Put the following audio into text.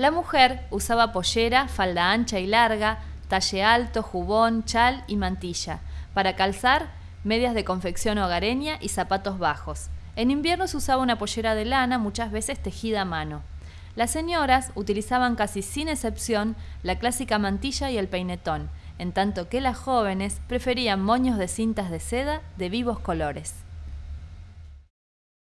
La mujer usaba pollera, falda ancha y larga, talle alto, jubón, chal y mantilla. Para calzar, medias de confección hogareña y zapatos bajos. En invierno se usaba una pollera de lana, muchas veces tejida a mano. Las señoras utilizaban casi sin excepción la clásica mantilla y el peinetón, en tanto que las jóvenes preferían moños de cintas de seda de vivos colores.